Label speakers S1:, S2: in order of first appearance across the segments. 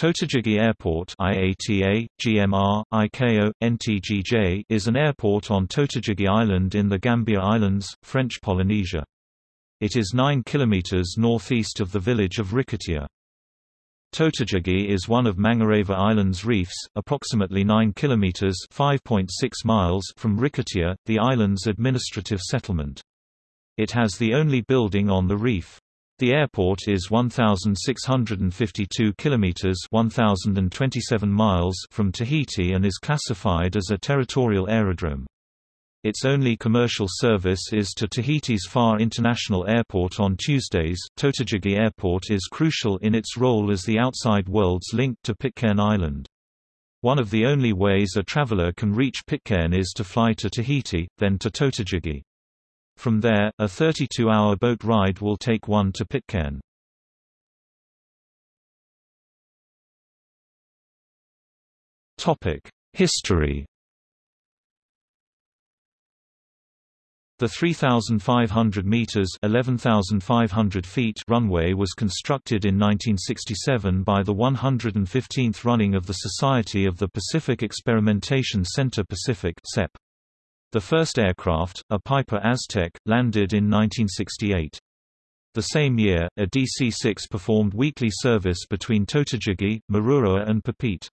S1: Totegegie Airport IATA, GMR, ICAO, NTGJ is an airport on Totegegie Island in the Gambier Islands, French Polynesia. It is 9 km northeast of the village of Rikitea. Totegegie is one of Mangareva Island's reefs, approximately 9 km (5.6 miles) from Rikitea, the island's administrative settlement. It has the only building on the reef. The airport is 1652 kilometers 1027 miles from Tahiti and is classified as a territorial aerodrome. Its only commercial service is to Tahiti's Faa'a International Airport on Tuesdays. Totegegie Airport is crucial in its role as the outside world's link to Pitcairn Island. One of the only ways a traveler can reach Pitcairn is to fly to Tahiti, then to Totegegie. From there, a 32-hour boat ride will take one to Pitcairn. History The 3,500 meters (11,500 feet) runway was constructed in 1967 by the 115th running of the Society of the Pacific Experimentation Center Pacific (CEP). The first aircraft, a Piper Aztec, landed in 1968. The same year, a DC-6 performed weekly service between Totegegie, Mururoa and Papeete.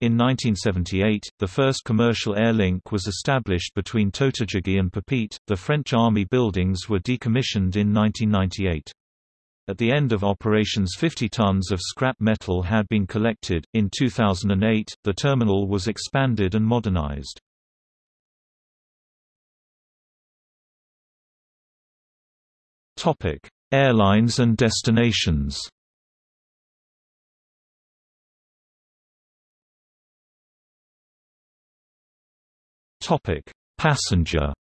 S1: In 1978, the first commercial air link was established between Totegegie and Papeete. The French Army buildings were decommissioned in 1998. At the end of operations 50 tons of scrap metal had been collected. In 2008, the terminal was expanded and modernized. Topic: Airlines and destinations. Topic: Passenger.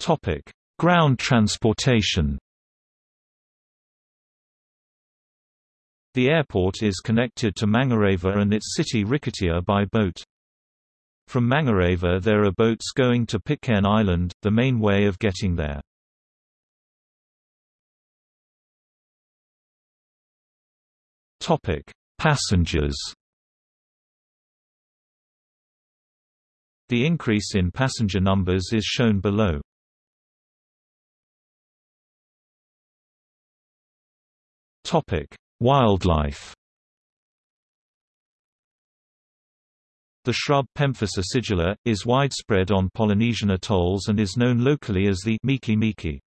S1: Topic: Ground transportation. The airport is connected to Mangareva and its city Rikitea by boat. From Mangareva there are boats going to Pitcairn Island, the main way of getting there. Topic: Passengers. The increase in passenger numbers is shown below. Topic: Wildlife. The shrub Pemphis acidula, is widespread on Polynesian atolls and is known locally as the Miki Miki.